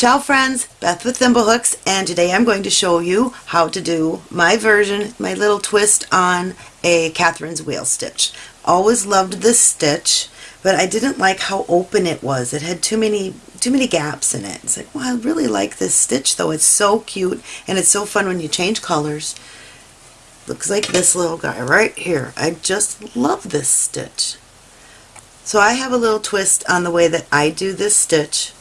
Ciao friends, Beth with Thimblehooks and today I'm going to show you how to do my version, my little twist on a Catherine's wheel stitch. Always loved this stitch but I didn't like how open it was. It had too many too many gaps in it. It's like, well, I really like this stitch though. It's so cute and it's so fun when you change colors. Looks like this little guy right here. I just love this stitch. So I have a little twist on the way that I do this stitch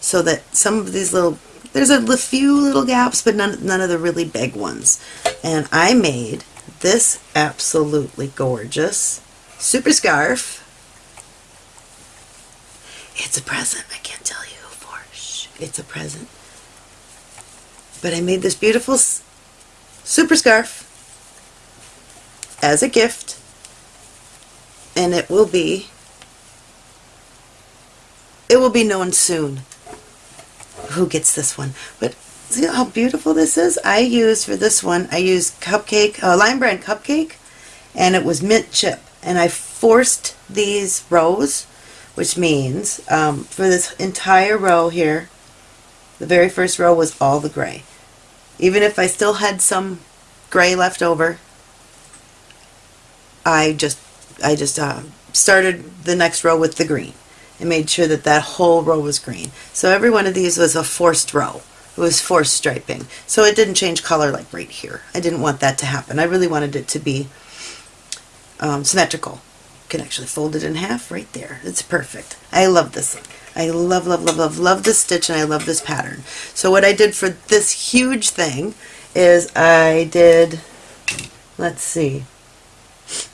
so that some of these little, there's a few little gaps, but none, none of the really big ones. And I made this absolutely gorgeous super scarf. It's a present, I can't tell you for, shh, it's a present. But I made this beautiful super scarf as a gift and it will be it will be known soon who gets this one. But see how beautiful this is? I used for this one, I used cupcake, uh, Lion Brand cupcake, and it was mint chip. And I forced these rows, which means um, for this entire row here, the very first row was all the gray. Even if I still had some gray left over, I just I just uh, started the next row with the green and made sure that that whole row was green. So every one of these was a forced row. It was forced striping. So it didn't change color like right here. I didn't want that to happen. I really wanted it to be um, symmetrical. You can actually fold it in half right there. It's perfect. I love this. I love, love, love, love, love this stitch and I love this pattern. So what I did for this huge thing is I did, let's see.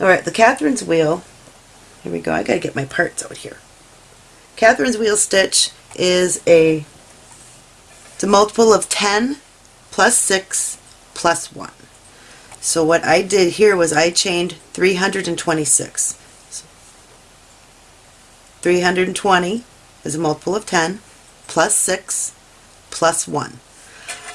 All right, the Catherine's wheel. Here we go. I got to get my parts out here. Catherine's wheel stitch is a, it's a multiple of 10 plus 6 plus 1. So what I did here was I chained 326. So 320 is a multiple of 10 plus 6 plus 1.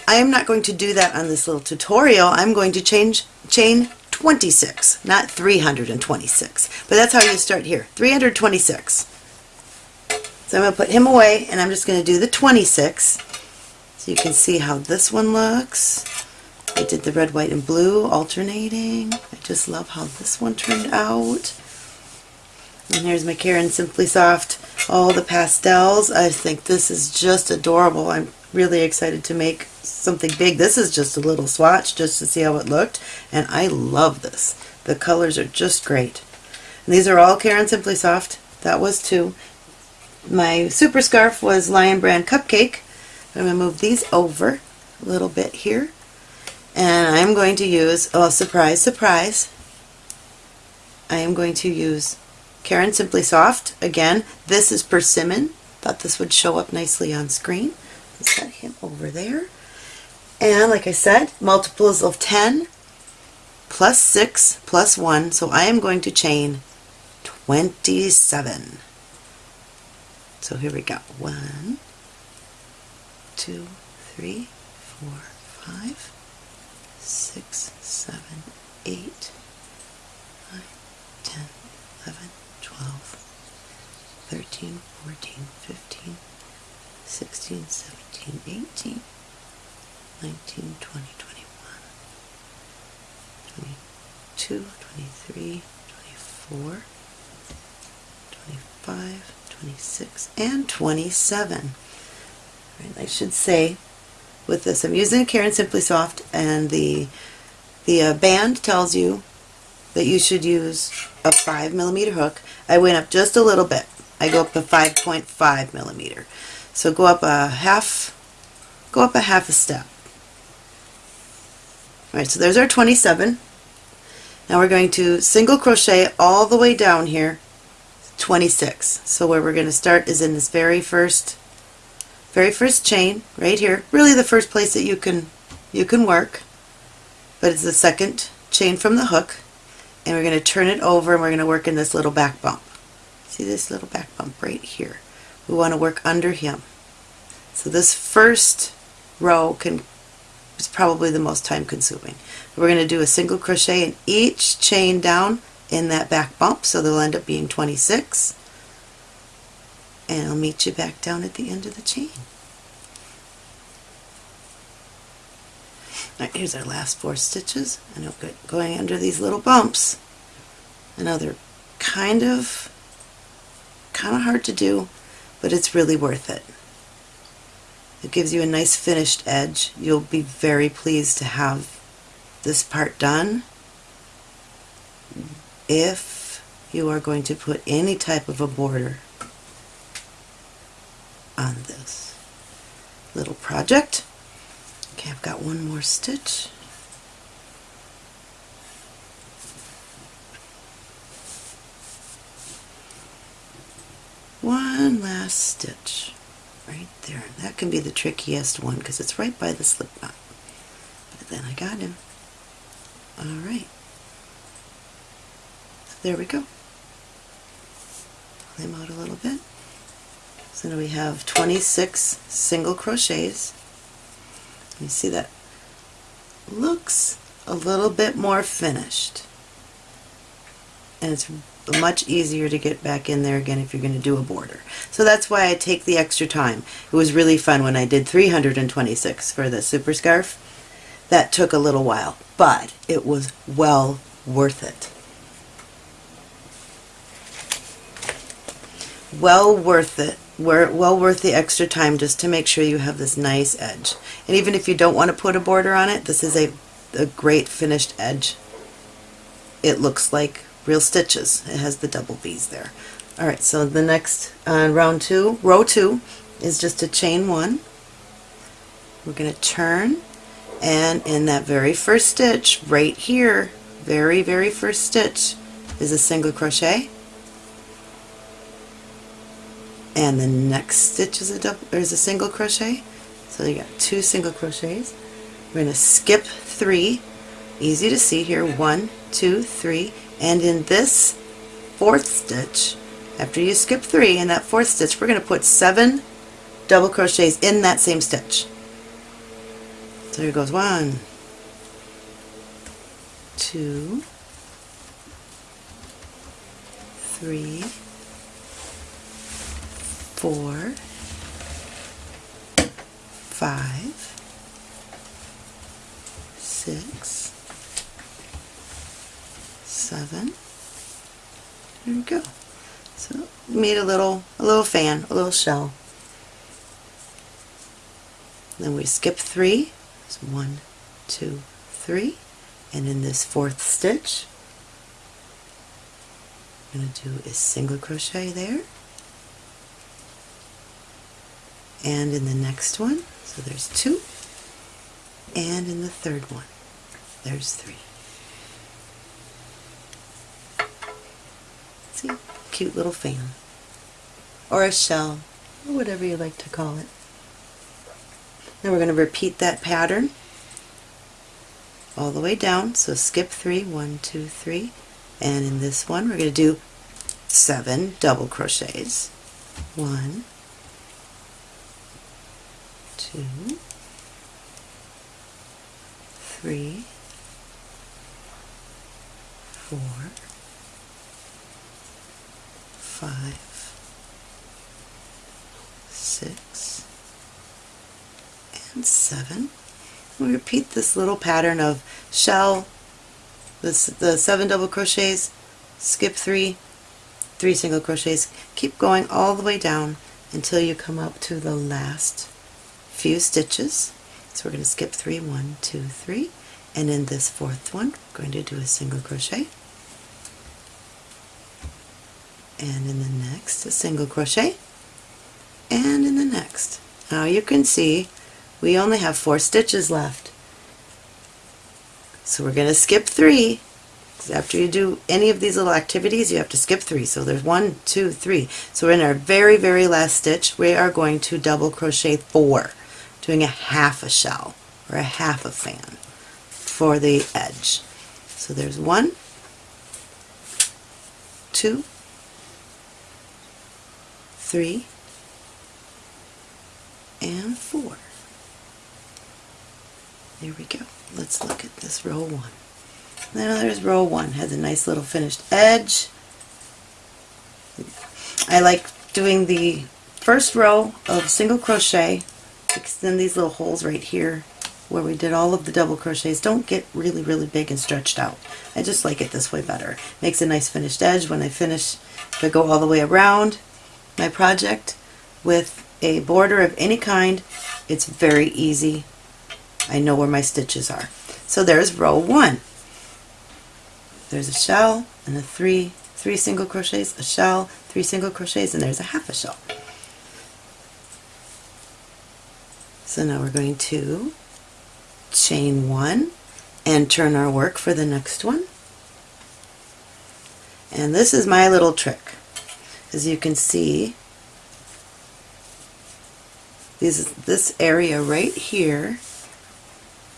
I am not going to do that on this little tutorial. I'm going to change chain 26, not 326. But that's how you start here. 326. So I'm going to put him away and I'm just going to do the 26 so you can see how this one looks. I did the red, white, and blue alternating. I just love how this one turned out. And here's my Caron Simply Soft, all the pastels. I think this is just adorable. I'm really excited to make something big. This is just a little swatch just to see how it looked. And I love this. The colors are just great. And these are all Caron Simply Soft. That was two. My super scarf was Lion Brand Cupcake. I'm going to move these over a little bit here. And I'm going to use, oh surprise, surprise, I am going to use Caron Simply Soft. Again, this is persimmon. Thought this would show up nicely on screen. Let's set him over there. And like I said, multiples of 10 plus 6 plus 1. So I am going to chain 27. So here we go. One, two, three, four, five, six, seven, eight, nine, ten, eleven, twelve, thirteen, fourteen, fifteen, sixteen, seventeen, eighteen, nineteen, twenty, twenty-one, twenty-two, twenty-three, twenty-four, twenty-five. 26, and 27. Right, I should say with this I'm using a Caron Simply Soft and the the uh, band tells you that you should use a 5 millimeter hook. I went up just a little bit. I go up a 5.5 millimeter. So go up a half go up a half a step. Alright, so there's our 27. Now we're going to single crochet all the way down here 26. So where we're going to start is in this very first very first chain right here. Really the first place that you can you can work. But it's the second chain from the hook and we're going to turn it over and we're going to work in this little back bump. See this little back bump right here. We want to work under him. So this first row can is probably the most time consuming. We're going to do a single crochet in each chain down in that back bump, so they'll end up being 26. And I'll meet you back down at the end of the chain. Alright, here's our last four stitches. I know going under these little bumps. I know they're kind of, kind of hard to do, but it's really worth it. It gives you a nice finished edge. You'll be very pleased to have this part done if you are going to put any type of a border on this little project. Okay, I've got one more stitch. One last stitch right there. That can be the trickiest one because it's right by the slip knot. But then I got him. Alright. So there we go. Pull him out a little bit. So now we have 26 single crochets. You see that looks a little bit more finished. And it's much easier to get back in there again if you're going to do a border. So that's why I take the extra time. It was really fun when I did 326 for the super scarf. That took a little while, but it was well worth it. Well worth it. Well worth the extra time just to make sure you have this nice edge. And even if you don't want to put a border on it, this is a, a great finished edge. It looks like real stitches. It has the double V's there. Alright, so the next uh, round two, row two, is just a chain one. We're going to turn and in that very first stitch, right here, very, very first stitch, is a single crochet. And the next stitch is a double, or is a single crochet. So you got two single crochets. We're going to skip three. Easy to see here. One, two, three, and in this fourth stitch after you skip three in that fourth stitch we're going to put seven double crochets in that same stitch so here goes one two three four five six seven. There we go. So made a little a little fan, a little shell. Then we skip three. So one, two, three. And in this fourth stitch, I'm going to do a single crochet there. And in the next one, so there's two. And in the third one, there's three. See? Cute little fan. Or a shell, or whatever you like to call it. Now we're going to repeat that pattern all the way down. So skip three, one, two, three. And in this one we're going to do seven double crochets. One, two, three, four, five, six, and seven. We repeat this little pattern of shell, the, the seven double crochets, skip three, three single crochets, keep going all the way down until you come up to the last few stitches. So we're going to skip three, one, two, three, and in this fourth one, we're going to do a single crochet and in the next a single crochet and in the next. Now you can see we only have four stitches left. So we're going to skip three. After you do any of these little activities, you have to skip three. So there's one, two, three. So in our very, very last stitch. We are going to double crochet four, doing a half a shell or a half a fan for the edge. So there's one, two, three, and four. There we go. Let's look at this row one. Now there's row one. Has a nice little finished edge. I like doing the first row of single crochet, extend these little holes right here where we did all of the double crochets don't get really really big and stretched out. I just like it this way better. Makes a nice finished edge when I finish, if I go all the way around my project with a border of any kind, it's very easy. I know where my stitches are. So there's row one. There's a shell and a three, three single crochets, a shell, three single crochets, and there's a half a shell. So now we're going to chain one and turn our work for the next one. And this is my little trick. As you can see, this, this area right here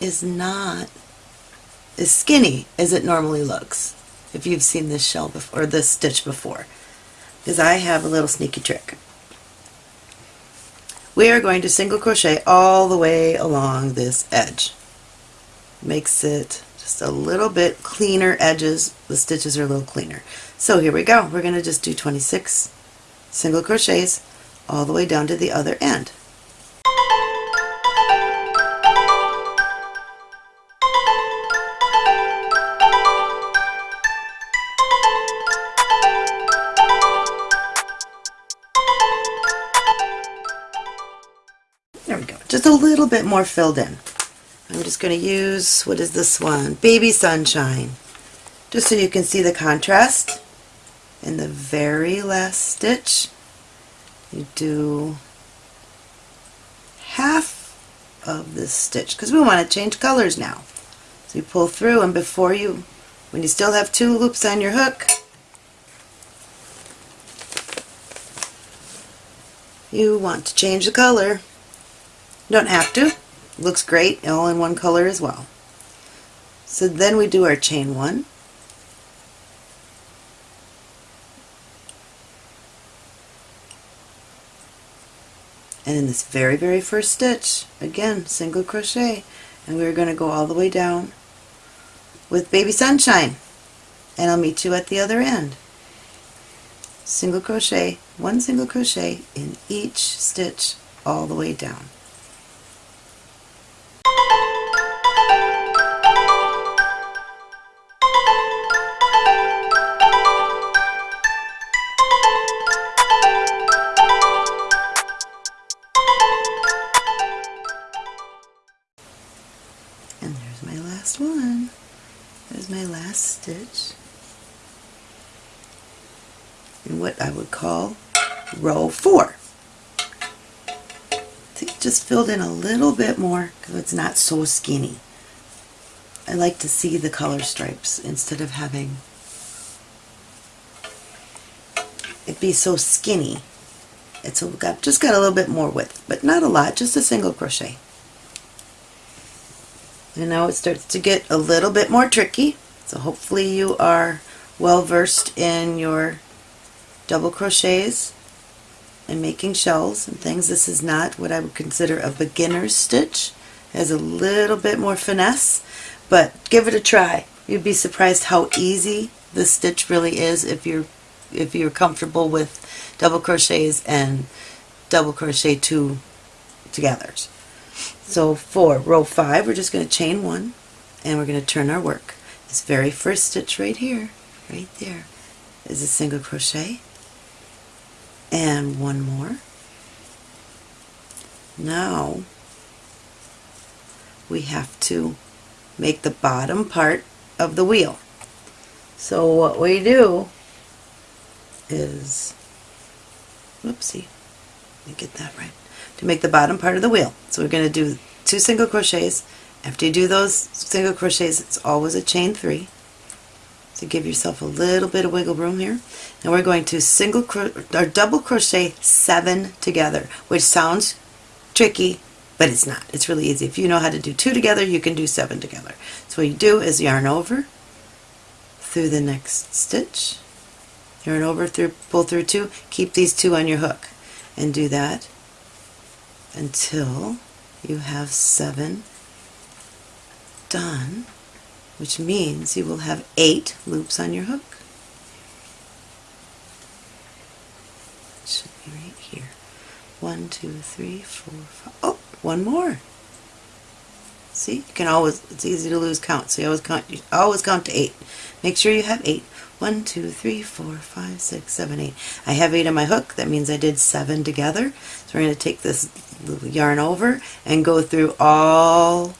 is not as skinny as it normally looks if you've seen this shell before, or this stitch before because I have a little sneaky trick. We are going to single crochet all the way along this edge. Makes it just a little bit cleaner edges. The stitches are a little cleaner. So here we go. We're going to just do 26 single crochets all the way down to the other end. Little bit more filled in. I'm just going to use, what is this one? Baby Sunshine. Just so you can see the contrast. In the very last stitch, you do half of this stitch because we want to change colors now. So you pull through and before you, when you still have two loops on your hook, you want to change the color. Don't have to. Looks great all in one color as well. So then we do our chain one. And in this very, very first stitch, again, single crochet. And we're going to go all the way down with Baby Sunshine. And I'll meet you at the other end. Single crochet, one single crochet in each stitch all the way down. It's not so skinny. I like to see the color stripes instead of having it be so skinny. It's got, just got a little bit more width, but not a lot, just a single crochet. And now it starts to get a little bit more tricky. So hopefully you are well versed in your double crochets and making shells and things. This is not what I would consider a beginner's stitch. Has a little bit more finesse, but give it a try. You'd be surprised how easy this stitch really is if you're if you're comfortable with double crochets and double crochet two togethers. So for row 5 we're just going to chain one and we're going to turn our work. This very first stitch right here, right there, is a single crochet and one more. Now we have to make the bottom part of the wheel. So what we do is, whoopsie, let me get that right, to make the bottom part of the wheel. So we're going to do two single crochets. After you do those single crochets, it's always a chain three. So give yourself a little bit of wiggle room here. And we're going to single or double crochet seven together, which sounds tricky, but it's not. It's really easy. If you know how to do two together, you can do seven together. So what you do is yarn over through the next stitch, yarn over through, pull through two, keep these two on your hook, and do that until you have seven done, which means you will have eight loops on your hook. It should be right here. One, two, three, four, five. Oh, one more. See, you can always, it's easy to lose count, so you always count, you always count to eight. Make sure you have eight. One, two, three, four, five, six, seven, eight. I have eight on my hook, that means I did seven together. So we're going to take this yarn over and go through all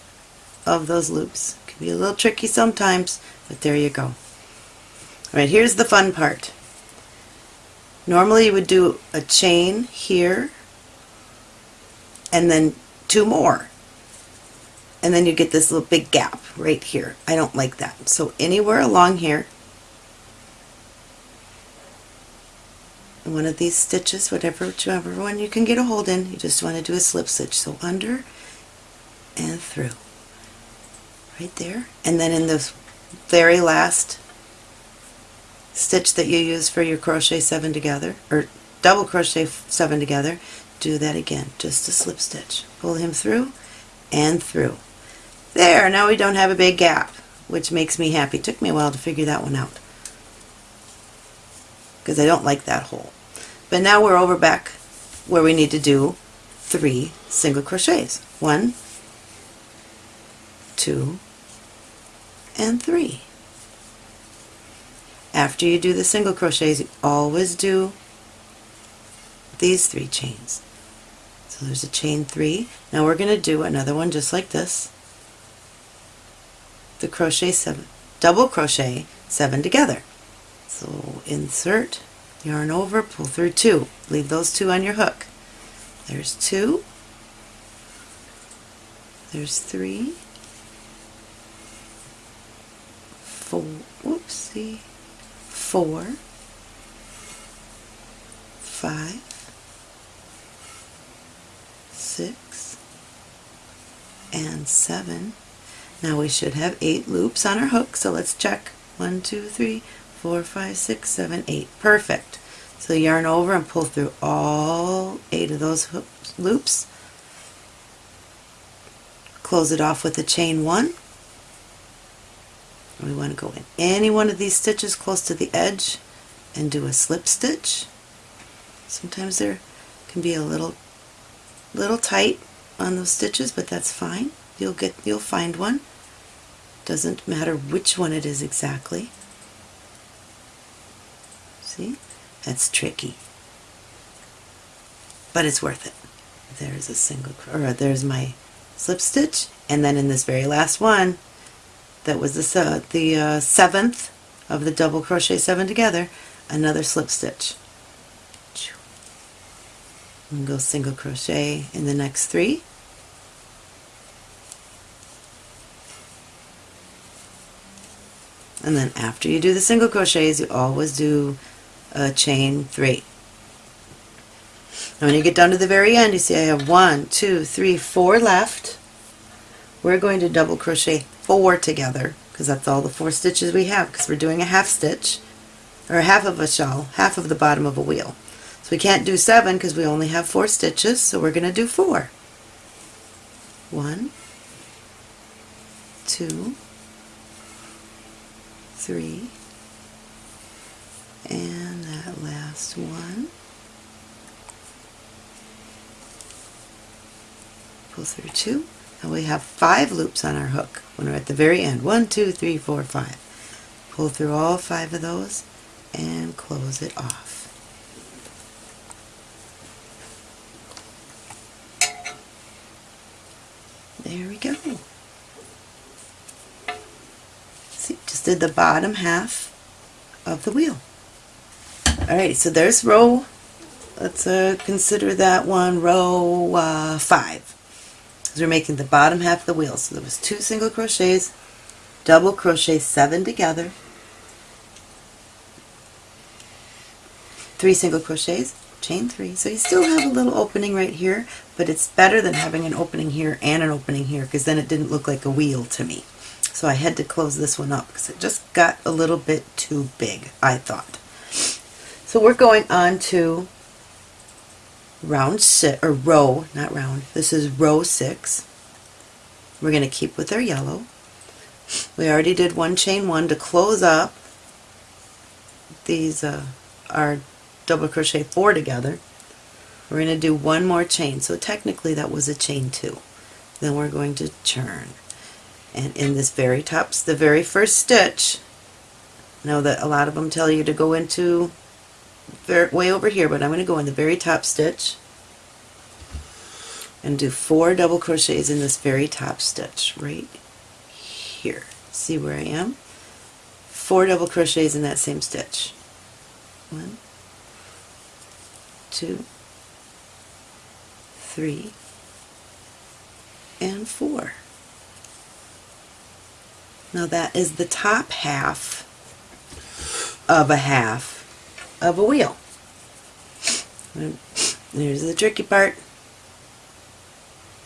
of those loops. It Can be a little tricky sometimes, but there you go. Alright, here's the fun part. Normally you would do a chain here and then two more. And then you get this little big gap right here. I don't like that. So anywhere along here, one of these stitches, whatever, whichever one you can get a hold in, you just want to do a slip stitch. So under and through. Right there. And then in this very last stitch that you use for your crochet seven together, or double crochet seven together, do that again, just a slip stitch. Pull him through and through. There, now we don't have a big gap, which makes me happy. Took me a while to figure that one out because I don't like that hole. But now we're over back where we need to do three single crochets. One, two, and three. After you do the single crochets, you always do these three chains. So there's a chain three. Now we're going to do another one just like this. The crochet seven, double crochet seven together. So insert, yarn over, pull through two. Leave those two on your hook. There's two. There's three. Four. Whoopsie four, five, six, and seven. Now we should have eight loops on our hook, so let's check. One, two, three, four, five, six, seven, eight. Perfect. So yarn over and pull through all eight of those hooks, loops. Close it off with a chain one we want to go in any one of these stitches close to the edge and do a slip stitch. Sometimes there can be a little little tight on those stitches, but that's fine. You'll get you'll find one. Doesn't matter which one it is exactly. See? That's tricky. But it's worth it. There's a single or there's my slip stitch and then in this very last one that was the, uh, the uh, seventh of the double crochet seven together, another slip stitch. And go single crochet in the next three. And then after you do the single crochets, you always do a chain three. And when you get down to the very end, you see I have one, two, three, four left. We're going to double crochet four together because that's all the four stitches we have because we're doing a half stitch or half of a shawl, half of the bottom of a wheel. We can't do seven because we only have four stitches, so we're going to do four. One, two, three, and that last one. Pull through two, and we have five loops on our hook when we're at the very end. One, two, three, four, five. Pull through all five of those and close it off. There we go. See, just did the bottom half of the wheel. Alright, so there's row, let's uh, consider that one row uh, 5 because we're making the bottom half of the wheel. So there was two single crochets, double crochet seven together, three single crochets, chain three. So you still have a little opening right here, but it's better than having an opening here and an opening here because then it didn't look like a wheel to me. So I had to close this one up because it just got a little bit too big, I thought. So we're going on to round six, or row, not round, this is row six. We're going to keep with our yellow. We already did one chain one to close up these uh, our double crochet four together. We're going to do one more chain, so technically that was a chain two. Then we're going to turn and in this very top, the very first stitch, know that a lot of them tell you to go into way over here, but I'm going to go in the very top stitch and do four double crochets in this very top stitch right here. See where I am? Four double crochets in that same stitch. One, two, three, and four. Now that is the top half of a half of a wheel. There's the tricky part.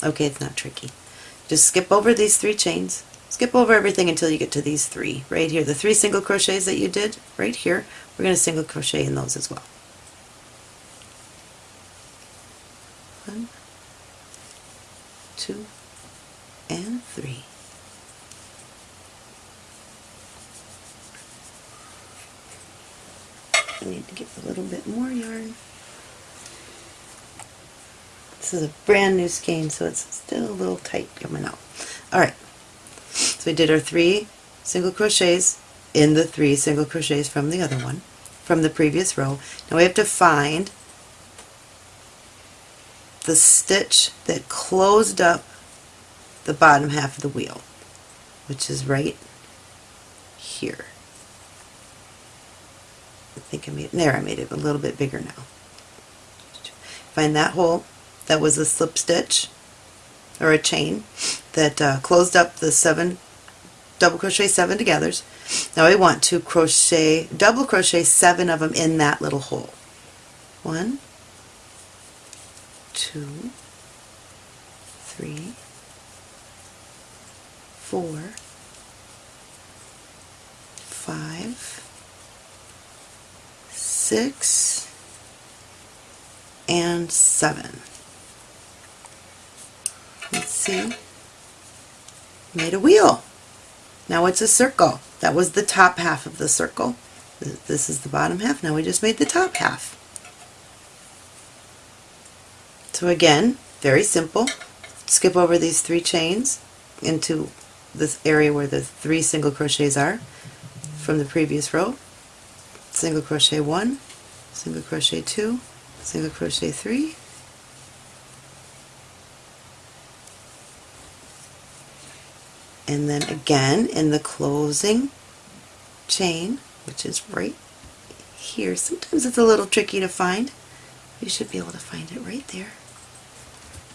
Okay, it's not tricky. Just skip over these three chains. Skip over everything until you get to these three. Right here, the three single crochets that you did, right here, we're going to single crochet in those as well. One, two, and three. I need to get a little bit more yarn. This is a brand new skein, so it's still a little tight coming out. Alright, so we did our three single crochets in the three single crochets from the other one, from the previous row. Now we have to find the stitch that closed up the bottom half of the wheel, which is right here. I think I made, there I made it a little bit bigger now. Find that hole, that was a slip stitch, or a chain, that uh, closed up the seven, double crochet seven togethers. Now I want to crochet, double crochet seven of them in that little hole. One, two, three, four, five, six, and seven. Let's see. Made a wheel. Now it's a circle. That was the top half of the circle. This is the bottom half. Now we just made the top half. So again, very simple. Skip over these three chains into this area where the three single crochets are from the previous row single crochet one, single crochet two, single crochet three, and then again in the closing chain, which is right here. Sometimes it's a little tricky to find. You should be able to find it right there.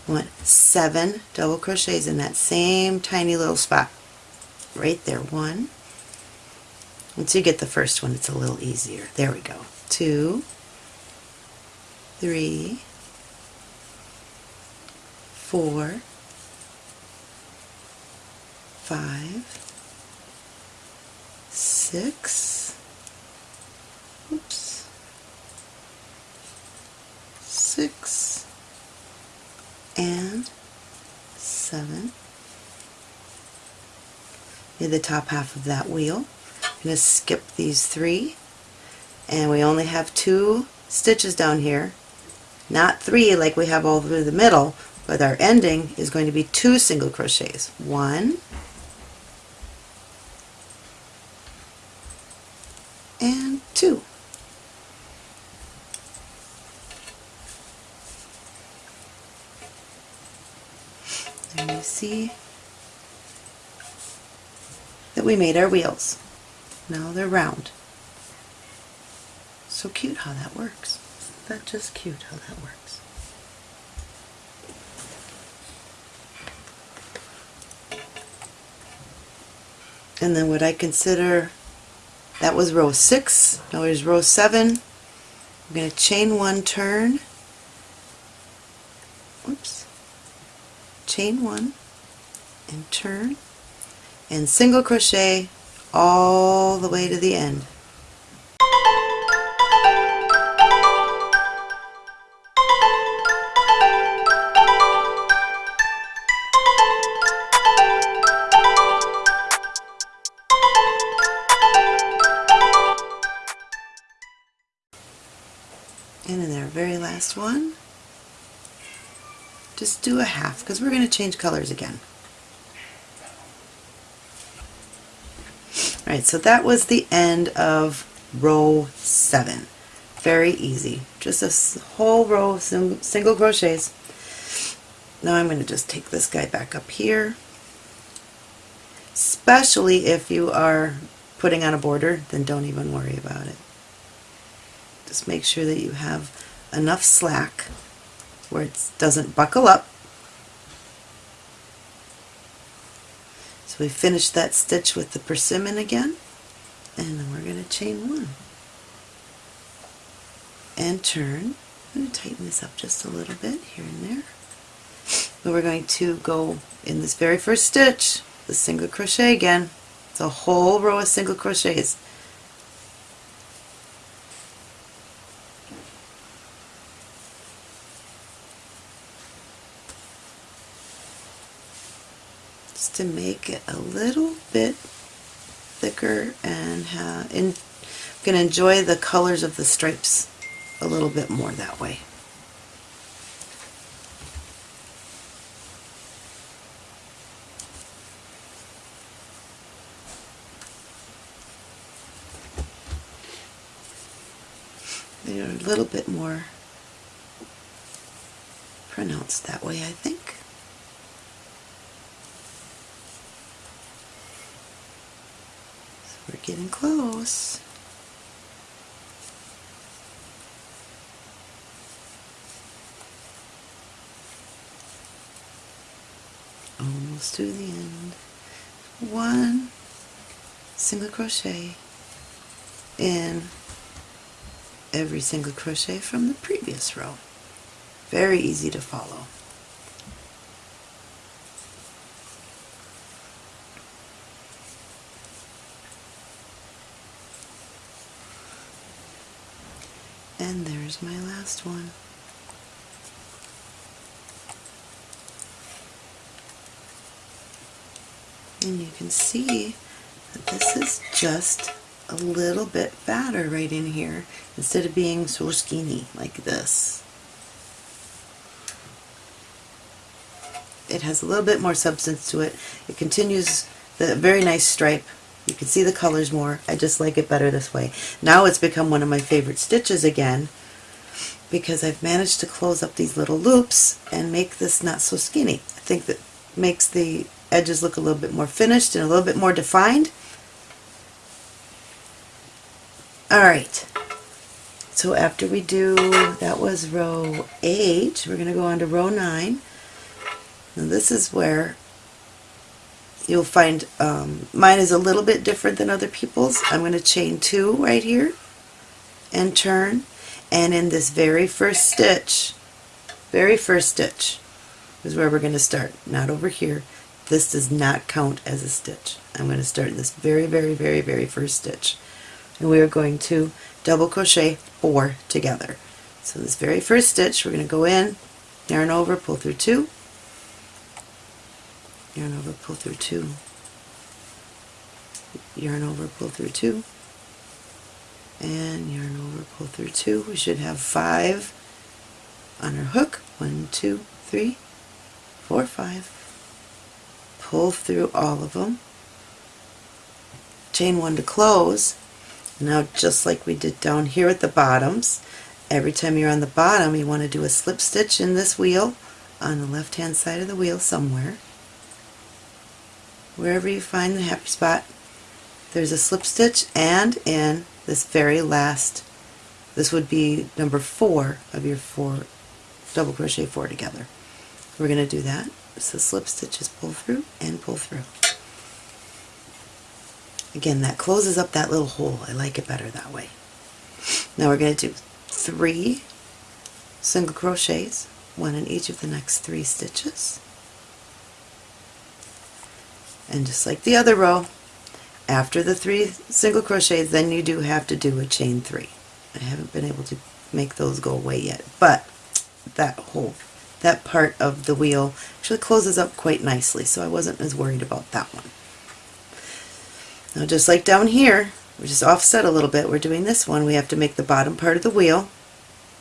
Want seven double crochets in that same tiny little spot. Right there. One, once you get the first one, it's a little easier. There we go. Two, three, four, five, six, oops, six, and seven. Near the top half of that wheel. I'm going to skip these three. And we only have two stitches down here. Not three like we have all through the middle but our ending is going to be two single crochets. One and two and you see that we made our wheels now they're round. So cute how that works. Isn't that just cute how that works? And then what I consider, that was row 6, now here's row 7. I'm going to chain one turn, oops, chain one and turn and single crochet all the way to the end. Just do a half because we're going to change colors again. Alright, so that was the end of row 7. Very easy. Just a whole row of single crochets. Now I'm going to just take this guy back up here. Especially if you are putting on a border, then don't even worry about it. Just make sure that you have enough slack where it doesn't buckle up. So we finish that stitch with the persimmon again and then we're going to chain one and turn. I'm going to tighten this up just a little bit here and there. But we're going to go in this very first stitch, the single crochet again. It's a whole row of single crochets. To make it a little bit thicker and uh, in, can enjoy the colors of the stripes a little bit more that way. They're a little bit more pronounced that way, I think. We're getting close. Almost to the end. One single crochet in every single crochet from the previous row. Very easy to follow. And there's my last one. And you can see that this is just a little bit fatter right in here instead of being so skinny like this. It has a little bit more substance to it. It continues the very nice stripe you can see the colors more. I just like it better this way. Now it's become one of my favorite stitches again because I've managed to close up these little loops and make this not so skinny. I think that makes the edges look a little bit more finished and a little bit more defined. Alright, so after we do, that was row 8, we're going to go on to row 9. Now this is where you'll find um, mine is a little bit different than other people's. I'm going to chain two right here and turn and in this very first stitch, very first stitch is where we're going to start, not over here. This does not count as a stitch. I'm going to start in this very, very, very, very first stitch. And we are going to double crochet four together. So this very first stitch, we're going to go in, yarn over, pull through two, yarn over, pull through two, yarn over, pull through two, and yarn over, pull through two. We should have five on our hook. One, two, three, four, five. Pull through all of them. Chain one to close. Now just like we did down here at the bottoms, every time you're on the bottom you want to do a slip stitch in this wheel on the left hand side of the wheel somewhere wherever you find the happy spot. There's a slip stitch and in this very last, this would be number four of your four, double crochet four together. We're going to do that. So slip stitches pull through and pull through. Again, that closes up that little hole. I like it better that way. Now we're going to do three single crochets, one in each of the next three stitches. And just like the other row, after the three single crochets, then you do have to do a chain three. I haven't been able to make those go away yet, but that whole, that part of the wheel actually closes up quite nicely, so I wasn't as worried about that one. Now just like down here, we're just offset a little bit, we're doing this one, we have to make the bottom part of the wheel,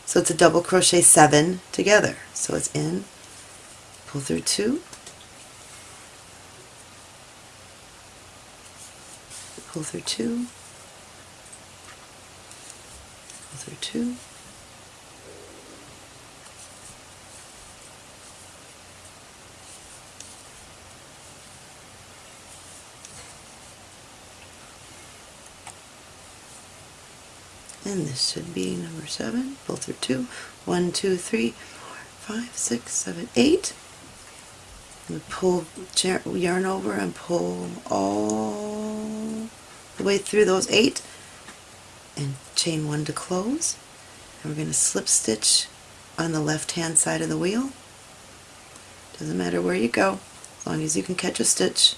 so it's a double crochet seven together. So it's in, pull through two, pull through two, pull through two, and this should be number seven, pull through two, one, two, three, four, five, six, seven, eight, and pull yarn over and pull all the way through those eight. And chain one to close. And we're going to slip stitch on the left hand side of the wheel. Doesn't matter where you go as long as you can catch a stitch.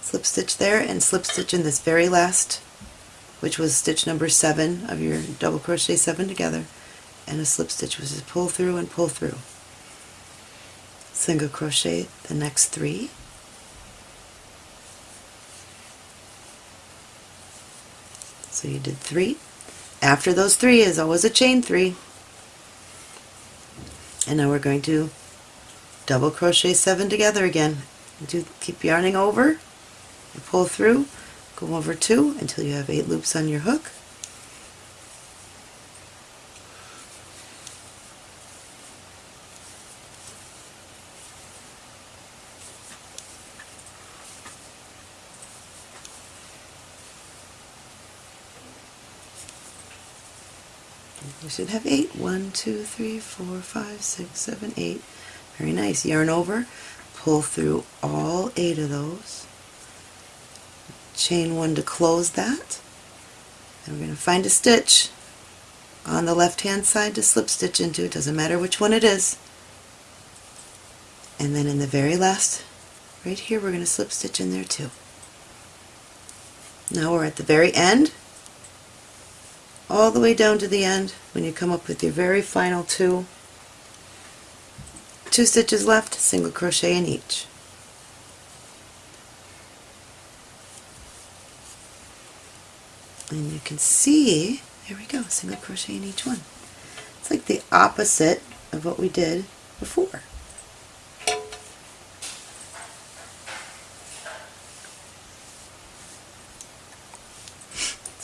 Slip stitch there and slip stitch in this very last which was stitch number seven of your double crochet seven together. And a slip stitch which is pull through and pull through. Single crochet the next three so you did three. After those three is always a chain three. And now we're going to double crochet seven together again. Do keep yarning over. Pull through. Go over two until you have eight loops on your hook We should have eight. One, two, three, four, five, six, seven, eight. Very nice. Yarn over, pull through all eight of those. Chain one to close that. And we're going to find a stitch on the left hand side to slip stitch into. It doesn't matter which one it is. And then in the very last, right here, we're going to slip stitch in there too. Now we're at the very end all the way down to the end when you come up with your very final two. Two stitches left single crochet in each. And you can see there we go single crochet in each one. It's like the opposite of what we did before.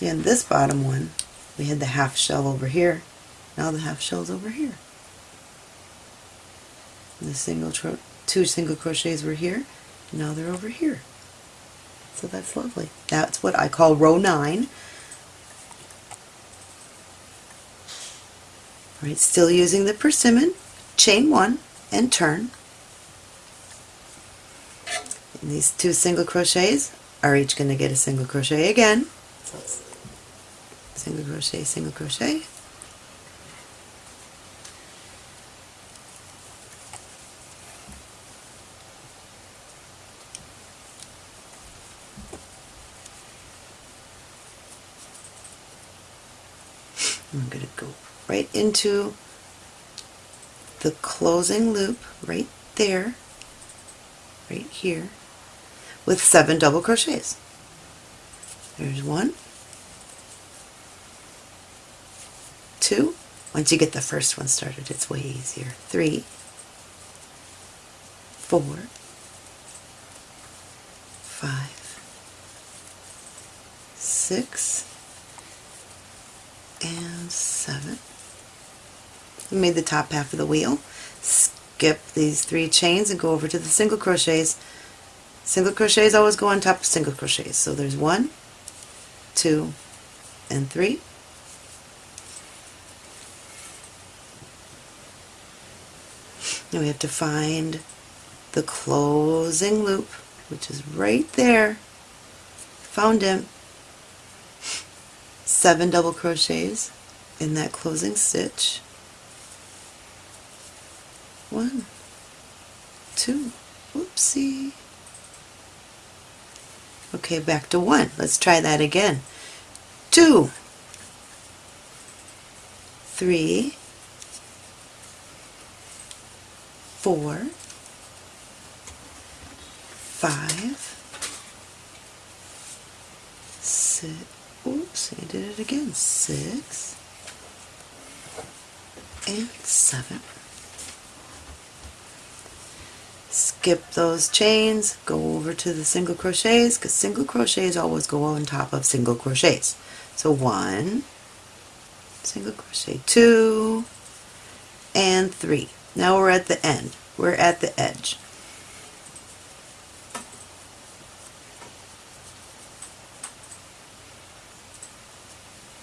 On this bottom one, we had the half shell over here. Now the half shell's over here. And the single two single crochets were here. Now they're over here. So that's lovely. That's what I call row 9. All right, still using the persimmon, chain 1 and turn. And these two single crochets are each going to get a single crochet again. So single crochet, single crochet. I'm going to go right into the closing loop right there, right here, with seven double crochets. There's one, two. Once you get the first one started, it's way easier. Three, four, five, six, and seven. You made the top half of the wheel. Skip these three chains and go over to the single crochets. Single crochets always go on top of single crochets. So there's one, two, and three. Now we have to find the closing loop, which is right there. Found him. Seven double crochets in that closing stitch. One, two, whoopsie. Okay, back to one. Let's try that again. Two, three, four, five, six, oops, I did it again, six, and seven. skip those chains, go over to the single crochets because single crochets always go on top of single crochets. So one, single crochet, two, and three. Now we're at the end. We're at the edge.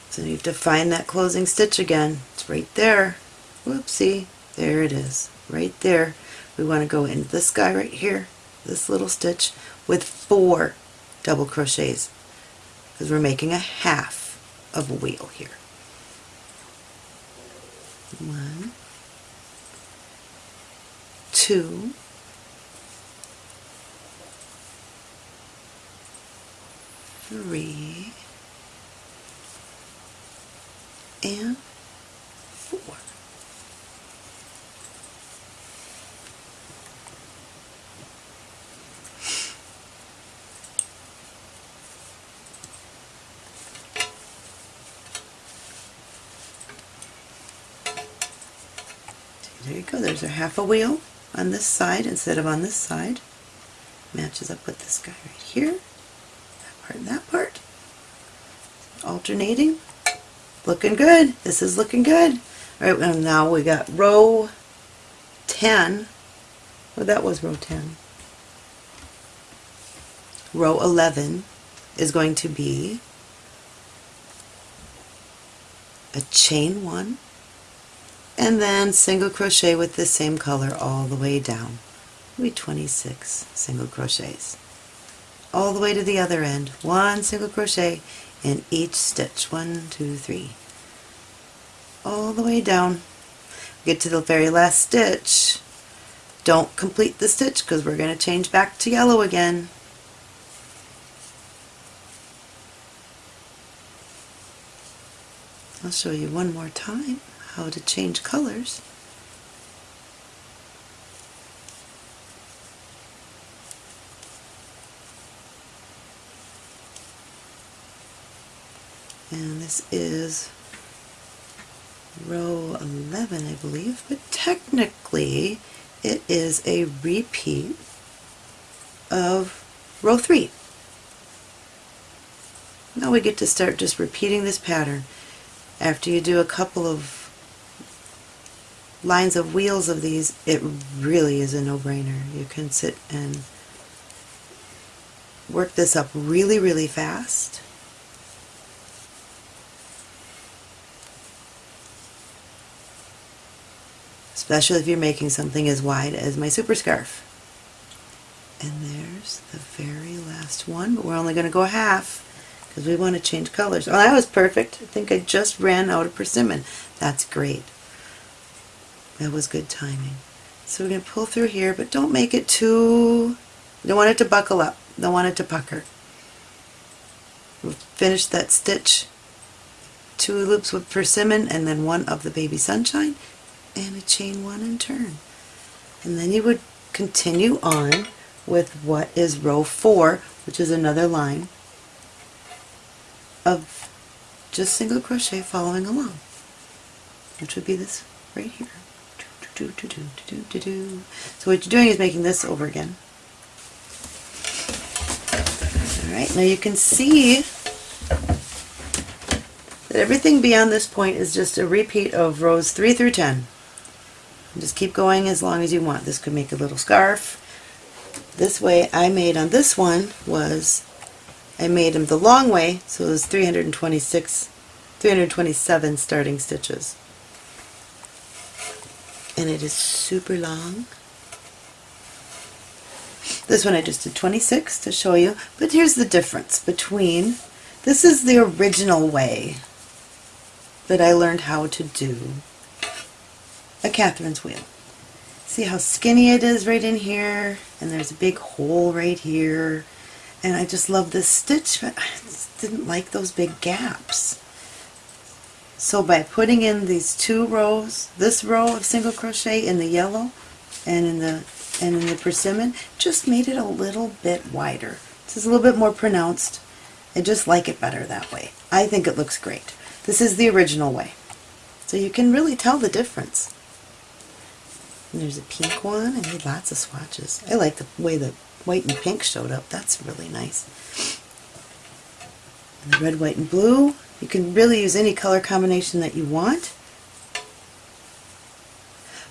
So you have to find that closing stitch again. It's right there. Whoopsie. There it is. Right there. We want to go into this guy right here, this little stitch, with four double crochets because we're making a half of a wheel here. One, two, three, and four. There you go, there's a half a wheel on this side instead of on this side. Matches up with this guy right here. That part and that part. Alternating. Looking good. This is looking good. Alright, well now we got row 10. Well, that was row 10. Row 11 is going to be a chain one and then single crochet with the same color all the way down. We 26 single crochets. All the way to the other end. One single crochet in each stitch. One, two, three. All the way down. Get to the very last stitch. Don't complete the stitch because we're going to change back to yellow again. I'll show you one more time how to change colors. And this is row 11 I believe, but technically it is a repeat of row 3. Now we get to start just repeating this pattern. After you do a couple of lines of wheels of these, it really is a no-brainer. You can sit and work this up really, really fast. Especially if you're making something as wide as my super scarf. And there's the very last one, but we're only going to go half because we want to change colors. Oh, that was perfect. I think I just ran out of persimmon. That's great. That was good timing. So we're going to pull through here, but don't make it too, don't want it to buckle up. Don't want it to pucker. We'll finish that stitch, two loops with persimmon and then one of the baby sunshine and a chain one and turn. And then you would continue on with what is row four, which is another line of just single crochet following along, which would be this right here. Do, do, do, do, do, do. So what you're doing is making this over again. Alright, now you can see that everything beyond this point is just a repeat of rows 3 through 10. And just keep going as long as you want. This could make a little scarf. This way I made on this one was, I made them the long way, so it was 326, 327 starting stitches and it is super long. This one I just did 26 to show you, but here's the difference between, this is the original way that I learned how to do a Catherine's wheel. See how skinny it is right in here, and there's a big hole right here, and I just love this stitch, but I didn't like those big gaps. So by putting in these two rows, this row of single crochet in the yellow and in the and in the persimmon, just made it a little bit wider. This is a little bit more pronounced. I just like it better that way. I think it looks great. This is the original way. So you can really tell the difference. And there's a pink one. I made lots of swatches. I like the way the white and pink showed up. That's really nice. And the red, white, and blue. You can really use any color combination that you want.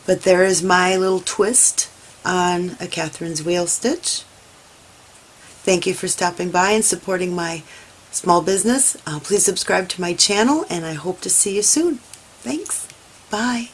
But there is my little twist on a Catherine's wheel stitch. Thank you for stopping by and supporting my small business. Uh, please subscribe to my channel and I hope to see you soon. Thanks. Bye.